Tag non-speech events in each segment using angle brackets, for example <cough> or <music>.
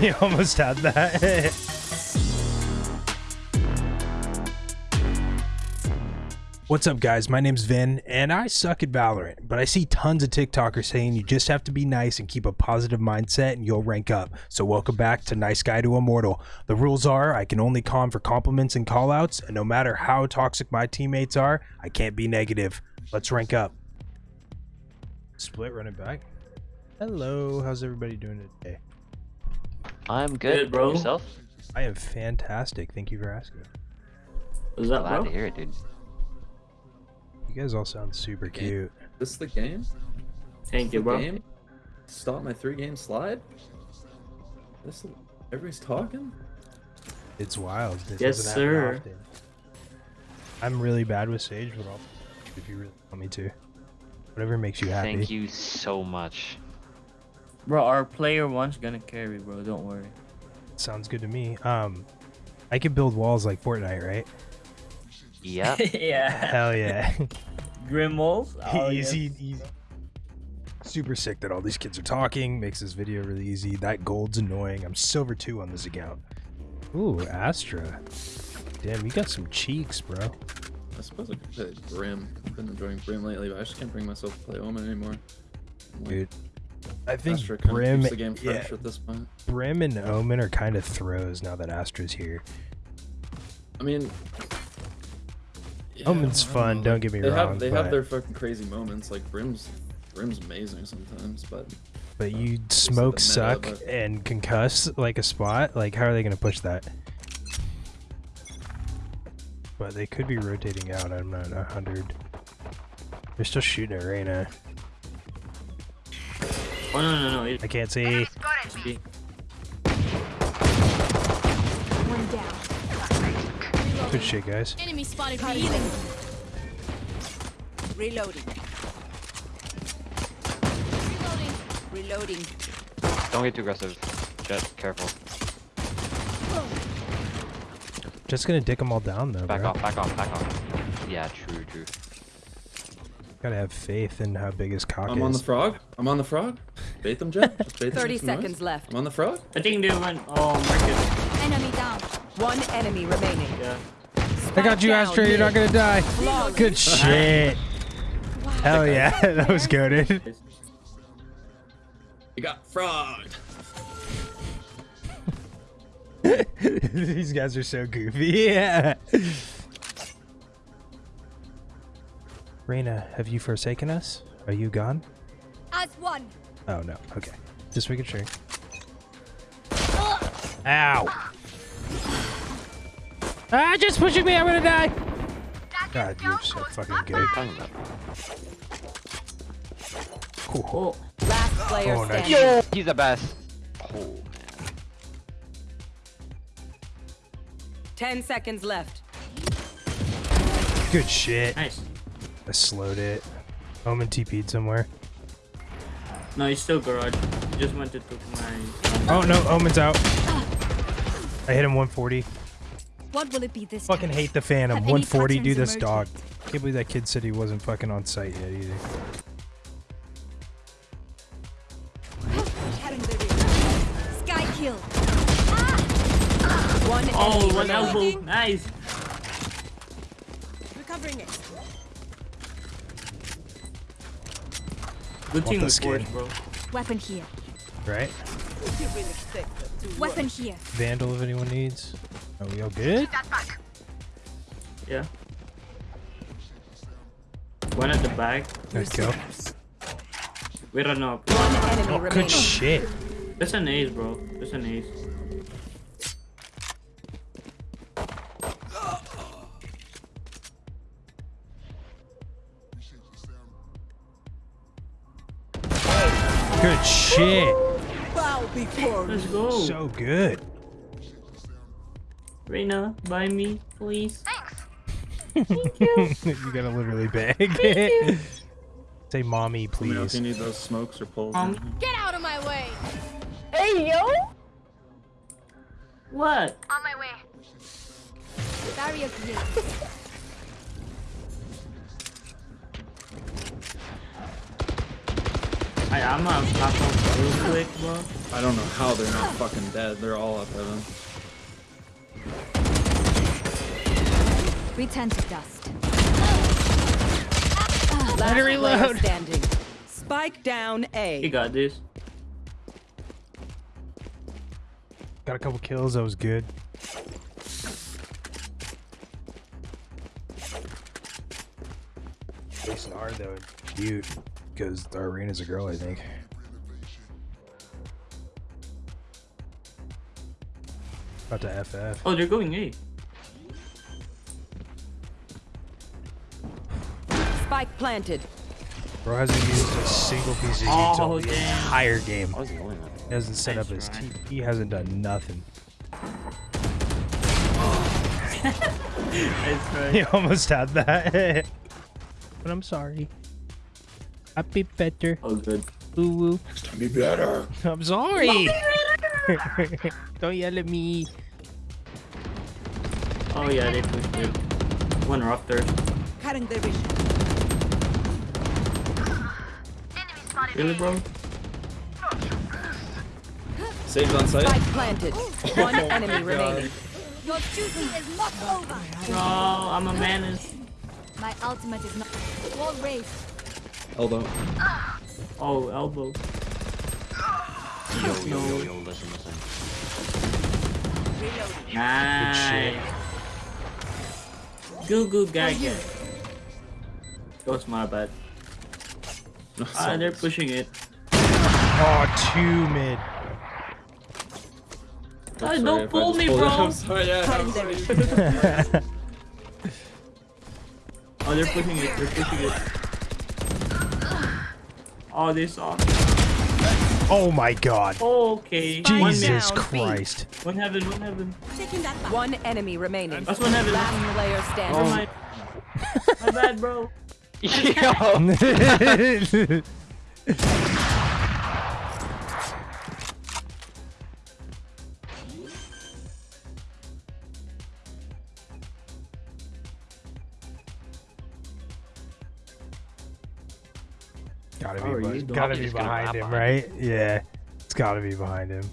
You almost had that. What's up, guys? My name's Vin, and I suck at Valorant, but I see tons of TikTokers saying you just have to be nice and keep a positive mindset and you'll rank up. So, welcome back to Nice Guy to Immortal. The rules are I can only con for compliments and callouts, and no matter how toxic my teammates are, I can't be negative. Let's rank up. Split running back. Hello, how's everybody doing today? I'm good, Good, bro. Yourself? I am fantastic. Thank you for asking. What's that Glad bro? to hear it, dude. You guys all sound super Okay. cute. This is the game? Thank you, bro. game? Stop my three game slide? This everybody's talking? It's wild. It Yes, sir. often. I'm really bad with Sage, but I'll if you really want me to. Whatever makes you happy. Thank you so much. Bro, our player one's gonna carry, bro. Don't worry. Sounds good to me. Um, I can build walls like Fortnite, right? Yep. <laughs> yeah. Hell yeah. <laughs> Grim walls. Oh, easy, easy. Super sick that all these kids are talking. Makes this video really easy. That gold's annoying. I'm silver two on this account. Ooh, Astra. Damn, you got some cheeks, bro. I suppose I could play Brim. I've been enjoying Brim lately, but I just can't bring myself to play Omen anymore. Like, Dude. I think Astra kind of Brim, keeps the game yeah, at this point. Brim and Omen are kind of throws now that Astra's here. I mean, yeah, Omen's I don't fun, know, don't get me they wrong, Have, they but- have their fucking crazy moments. Like Brim's, Brim's amazing sometimes, but But uh, you smoke meta, suck but- and concuss like a spot. Like, how are they going to push that? But they could be rotating out. I'm not a hundred. They're still shooting at Reyna. Oh no no no. It, I can't see. One down. Good shit, guys. Enemy spotted me. Reloading. Reloading. Reloading. Don't get too aggressive. Jett, careful. Just gonna dick them all down though, Back bro. off, back off, back off. Yeah, true, true. Gotta have faith in how big his cock is I'm on the frog. I'm on the frog. Bait them, Jett. Just bait 30 with some noise. seconds left. I'm on the frog. I think they went. Oh, Marcus. Enemy down. One enemy remaining. Yeah. I got you, Down Astra. You're not gonna die. Flawless. Good shit. Hell yeah, <laughs> that was goaded. You got frog. <laughs> These guys are so goofy. <laughs> Yeah. Reyna, have you forsaken us? Are you gone? As one. Oh no. Okay. Just making sure. Ow! Ah, just pushing me. I'm gonna die. God, you're so fucking What are good. you talking? Cool. Oh, Last player Oh, nice. standing. He's the best. Oh, man. 10 seconds left. Good shit. nice. I slowed it. Omen TP'd somewhere. No, he's still garage. He just went to took my. Oh no, Omen's out. I hit him 140. What will it be this Fucking time? hate the Phantom. 140, Do patterns This dog. emerged? Can't believe that kid said he wasn't fucking on site yet either. Sky kill. One Oh, enemy one elbow. Nice. Recovering it. Good team the with bro. Weapon here. Right? Weapon here. Vandal if anyone needs. Are we all good? Yeah. One at the back. Let's go. We run up. One enemy Oh, good shit. That's an ace, bro. That's an ace. Let's go. So good. Reyna, buy me, please. Thanks. <laughs> you gotta literally beg. <laughs> Say mommy, Let me if please. you need those smokes or pulls. Um, Get out of my way. Hey, yo. What? On my way. Barrier <laughs> I, I'm gonna pop off real quick, bro. I don't know how they're not fucking dead. They're all up heaven. Return to dust. Last player reload. standing. Spike down A. You got this. Got a couple kills. That was good. Jason R though, cute, because the arena's a girl, I think. About to FF. Oh, they're going A. Spike planted. Bro hasn't used a single piece of Oh, util the entire game. I was the only one. He hasn't set up his try. T. He hasn't done nothing. <laughs> That's right. <laughs> He almost had that. <laughs> but I'm sorry. I'll be better. Oh, good. Woo woo. Next time be better. I'm sorry. <laughs> Don't yell at me. Oh, yeah, they pushed it. One rafter. Cutting their vision. Really, bro? Sage on site. Spike planted. One <laughs> oh enemy God. remaining. Your duty is not over. Bro, I'm a menace. My ultimate is not. Wall raised. Elbow. Oh, elbow. Yo, yo, yo, yo, listen, listen. Nice. Good, good guy, guy. That was my bad. Ah, they're pushing it. Oh, two mid. Ah, Sorry don't pull me, pulled bro. I'm sorry, yeah, I'm sorry. <laughs> Oh, they're pushing it. They're pushing it. Oh, they saw. Oh my god. Oh, okay. Spike One, Jesus down, B. Christ. one heaven, one heaven. Taking that back. One enemy remaining. That's one heaven. Last player Oh standing. my. <laughs> My bad, bro. <laughs> Yo! <laughs> gotta be, you be doing? gotta be behind him, behind right? Yeah. It's gotta be behind him.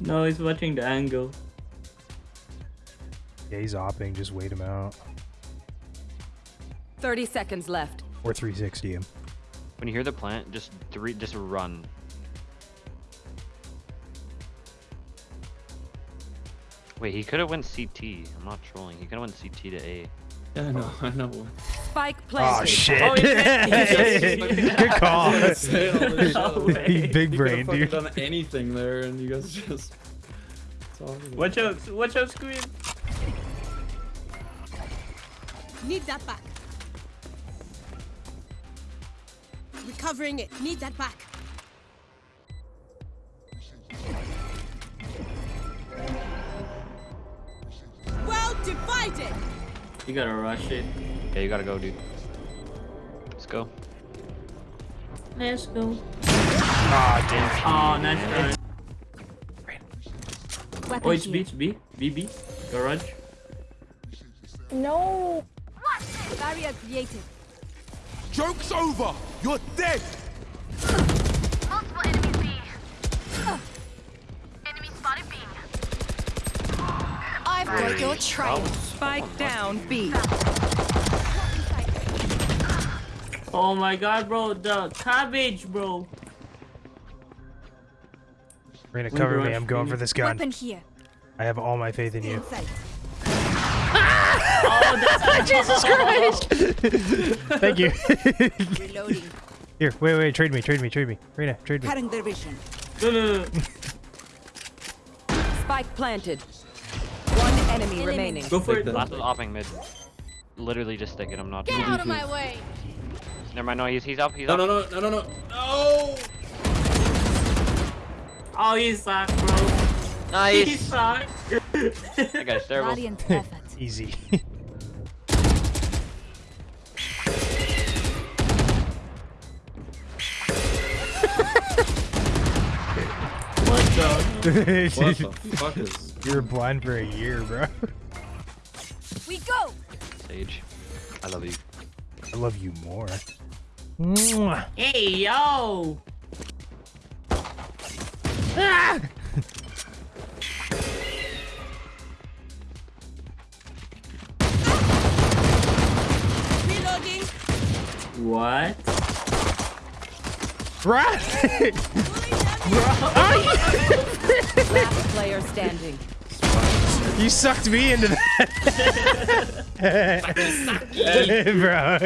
No, he's watching the angle. Yeah, he's opping. Just wait him out. 30 seconds left. Or 360 him. When you hear the plant, just three, just run. Wait, he could have went CT. I'm not trolling. He could have went CT to A. Yeah, I know, I know. Spike ah, Oh planted. shit. Oh. <laughs> Good call. Say all this shit. I was He big brain, could've dude. done anything there, and you guys just. It's all good. Watch out! Watch out, Squid! Need that back. Recovering it. Need that back. Well divided. You gotta rush it. Yeah, you gotta go, dude. Let's go. Let's go. Ah, damn. Oh, nice try. Weapon Oh, it's here. B, it's B. BB. Garage. Barrier created. Joke's over! You're dead! I've got your. Spike down B. Oh my god, bro. The cabbage, bro. Reyna, One cover me. I'm going for this gun. Weapon here. I have all my faith in you. Insight. <laughs> Oh, that's <laughs> Jesus Christ! Thank you. Reloading. <laughs> Here, wait, wait, trade me, trade me, trade me. Reyna, trade me. Cutting their vision. No, no, no. Spike planted. One enemy remaining. Go for Take it. Last was opping mid. Literally just stick it. I'm not. Get out of my way. Never mind. No, he's he's up. He's No, up. no, no, no, no, no. No! Oh, he sucked, bro. He Nice. sucked. that guy's terrible. Radiant <laughs> effort. Easy. what the? <laughs> What the fuck is. You were blind for a year, bro. We go. Sage, I love you. I love you more. Hey, yo! Ah! Reloading. What? Right. Last player standing. You sucked me into that. <laughs> Bro.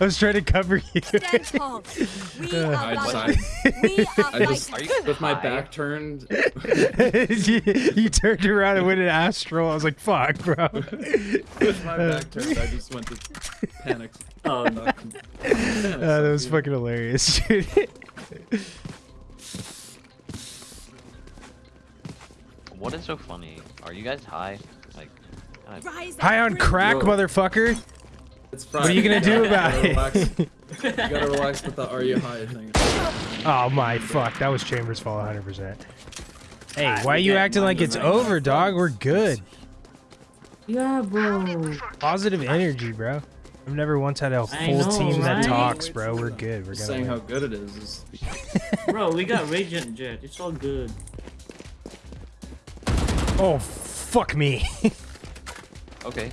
I was trying to cover you. Stand tall. We are I We are I just, with my back turned, you, you turned around and went in astral. I was like, fuck, bro. with my back turned, I just went to panic. Oh, no. Uh, that was fucking hilarious, dude. What is so funny? Are you guys high? Like, kind of- High on crack, Bro. motherfucker. It's What are you gonna do about gotta it? <laughs> You gotta relax with the are you high thing. Oh my fuck, that was Chambers' fault 100%. Hey, Ah, why are you acting like it's over, dog? We're good. Yeah, bro. Positive energy, bro. I've never once had a full know, team that talks, bro. We're good. We're Just gonna saying how good it is. <laughs> is Bro, we got Radiant Jett. It's all good. Oh, fuck me. <laughs> Okay,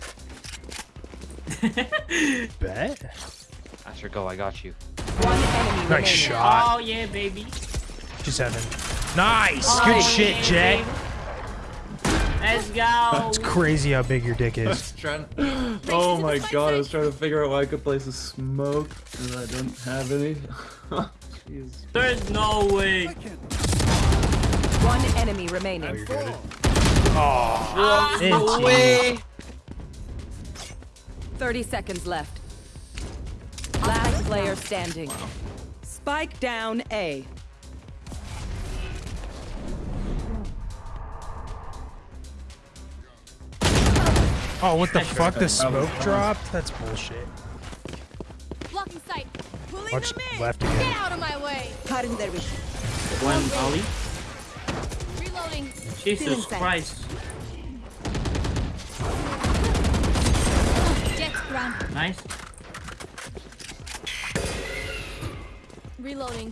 <laughs> Bet. Asher, go. I got you. One enemy Nice remaining. shot. Oh, yeah, baby. Just seven. Nice. Oh, Good yeah, shit, Jett. baby. Let's go. It's crazy how big your dick is. was <laughs> trying. Oh my god! I was trying to figure out why I could place a smoke, and I didn't have any. Jeez. There's no way. One enemy remaining. you're good. Ah, Oh, no way. 30 seconds left. Last player standing. Spike down A. Oh, what the fuck? The smoke dropped? That's bullshit. Blocking sight. Pulling Watch them in. left Get out of my way. Cutting their vision. One Ollie. Reloading. Jesus Christ. Nice. Reloading.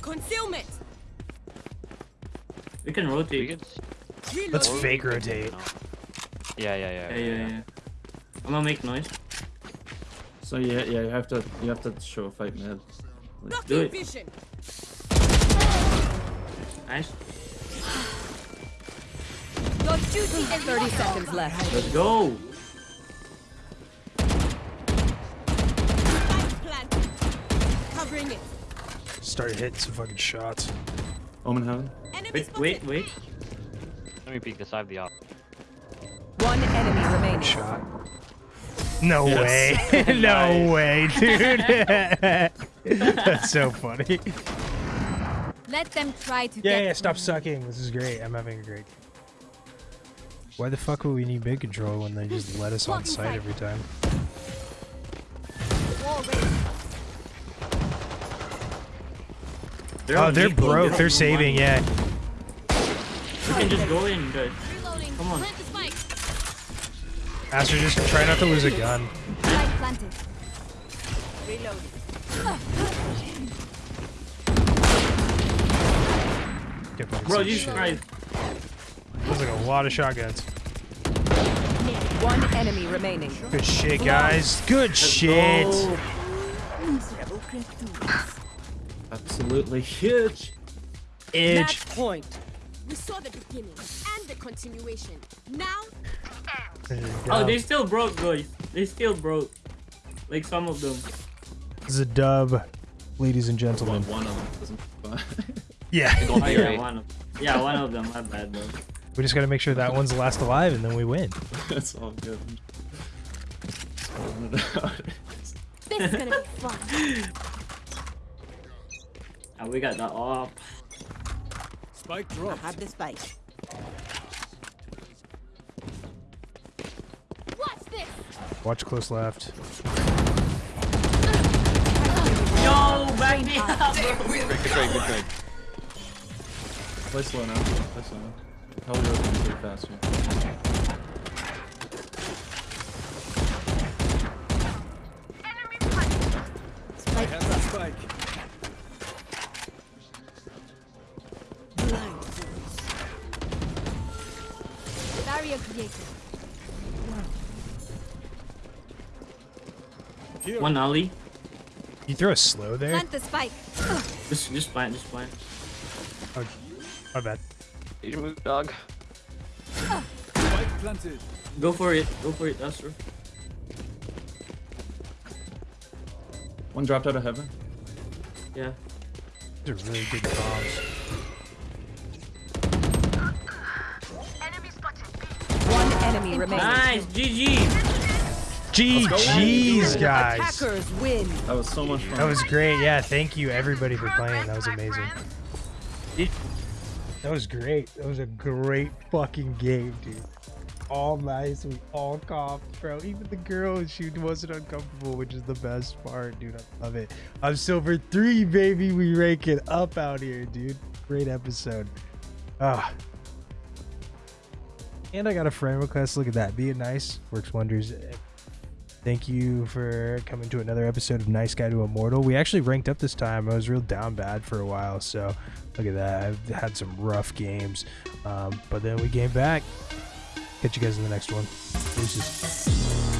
Concealment. We can rotate. could. s- Reloading. Let's fake rotate. No. Yeah, yeah, yeah. Yeah, yeah, yeah. I'm gonna make noise. So yeah, yeah, you have to, you have to show a fight, man. Do it. vision. Nice. Your duty 30 seconds left. Let's go. Started hitting some fucking shots. Omen heaven. Wait, wait, wait. Let me peek this. I have the op. One enemy remaining. Shot. No Yes. way. <laughs> <laughs> no way, dude. <laughs> That's so funny. Let them try to Yeah, get yeah, stop sucking. This is great. I'm having a great. Why the fuck would we need big control when they just let us on site every time? wall ready. They're Oh, they're broke. They're me. saving, yeah. We can just go in, guys. Reloading. Come on. Plant the spike. Astra, just try not to lose a gun. Spike planted. Reloading. Get Bro, some Jesus There's like a lot of shotguns. One enemy remaining. Good shit, guys. Good Let's shit. go. Absolutely huge. Itch. Match point. We saw the beginning and the continuation. Now, Oh, they still broke, guys. They still broke. Like some of them. This is a dub, ladies and Well, gentlemen. one of them doesn't. Yeah. Oh, yeah, one of Yeah, one of them. My bad, bro. We just gotta make sure that one's last alive and then we win. <laughs> That's all good. Spelling it out. This is gonna be fun. <laughs> Ah, we got that off. Spike dropped. Have the spike. Watch this. Watch close left. Yo, back me up. Good trade, good trade. Play slow now. Play slow now. Probably rotating pretty fast here. Enemy spotted. Spike Here. One ollie. You throw a slow there? Plant the spike. Just, just plant, just plant. Oh, my bad. You move, dog. Spike planted. Go for it. Go for it, Astra. One dropped out of heaven. Yeah. These are really good bombs. Enemy spotted. One enemy remaining. Nice, GG. GG's, guys. Win. That was so much fun. That was great. Yeah, thank you everybody for playing. That was amazing. That was great. That was a great fucking game, dude. All nice. We all coughed, bro. Even the girl, she wasn't uncomfortable, which is the best part, dude. I love it. I'm silver three, baby. We rank it up out here, dude. Great episode. Ah. And I got a friend request. Look at that. Being nice works wonders. Thank you for coming to another episode of Nice Guy to Immortal. We actually ranked up this time. I was real down bad for a while, so look at that. I've had some rough games, um, but then we came back. Catch you guys in the next one. Deuces.